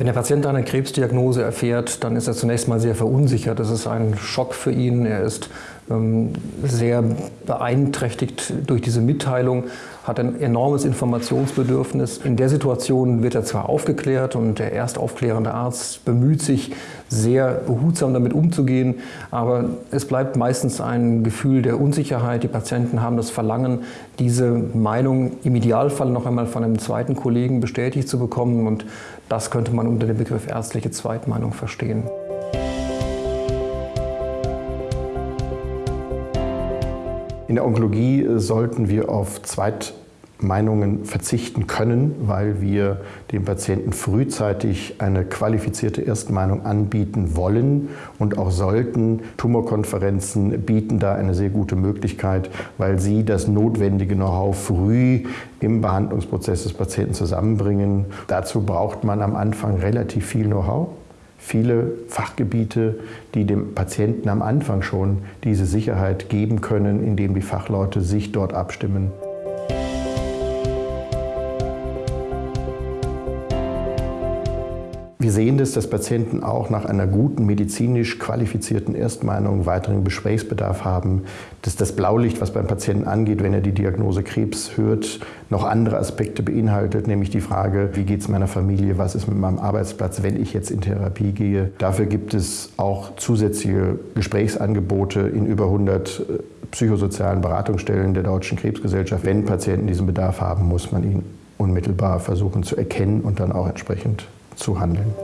Wenn der Patient eine Krebsdiagnose erfährt, dann ist er zunächst mal sehr verunsichert. Das ist ein Schock für ihn. Er ist ähm, sehr beeinträchtigt durch diese Mitteilung, hat ein enormes Informationsbedürfnis. In der Situation wird er zwar aufgeklärt und der erstaufklärende Arzt bemüht sich, sehr behutsam damit umzugehen, aber es bleibt meistens ein Gefühl der Unsicherheit. Die Patienten haben das Verlangen, diese Meinung im Idealfall noch einmal von einem zweiten Kollegen bestätigt zu bekommen und das könnte man unter dem Begriff ärztliche Zweitmeinung verstehen. In der Onkologie sollten wir auf Zweitmeinungen verzichten können, weil wir dem Patienten frühzeitig eine qualifizierte Erstmeinung anbieten wollen und auch sollten. Tumorkonferenzen bieten da eine sehr gute Möglichkeit, weil sie das notwendige Know-how früh im Behandlungsprozess des Patienten zusammenbringen. Dazu braucht man am Anfang relativ viel Know-how viele Fachgebiete, die dem Patienten am Anfang schon diese Sicherheit geben können, indem die Fachleute sich dort abstimmen. Wir sehen das, dass Patienten auch nach einer guten medizinisch qualifizierten Erstmeinung weiteren Gesprächsbedarf haben, dass das Blaulicht, was beim Patienten angeht, wenn er die Diagnose Krebs hört, noch andere Aspekte beinhaltet, nämlich die Frage, wie geht es meiner Familie, was ist mit meinem Arbeitsplatz, wenn ich jetzt in Therapie gehe. Dafür gibt es auch zusätzliche Gesprächsangebote in über 100 äh, psychosozialen Beratungsstellen der Deutschen Krebsgesellschaft. Wenn Patienten diesen Bedarf haben, muss man ihn unmittelbar versuchen zu erkennen und dann auch entsprechend zu handeln.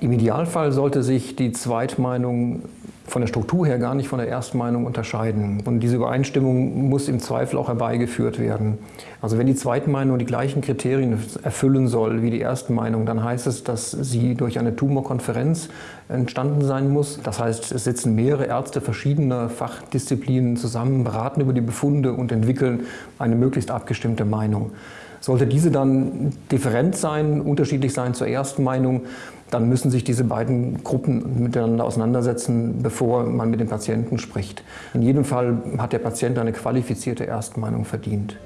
Im Idealfall sollte sich die Zweitmeinung von der Struktur her gar nicht von der Erstmeinung unterscheiden. Und diese Übereinstimmung muss im Zweifel auch herbeigeführt werden. Also wenn die Zweitmeinung die gleichen Kriterien erfüllen soll wie die Erstmeinung, dann heißt es, dass sie durch eine Tumorkonferenz entstanden sein muss. Das heißt, es sitzen mehrere Ärzte verschiedener Fachdisziplinen zusammen, beraten über die Befunde und entwickeln eine möglichst abgestimmte Meinung. Sollte diese dann different sein, unterschiedlich sein zur ersten Meinung, dann müssen sich diese beiden Gruppen miteinander auseinandersetzen, bevor man mit dem Patienten spricht. In jedem Fall hat der Patient eine qualifizierte Erstmeinung verdient.